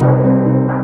Música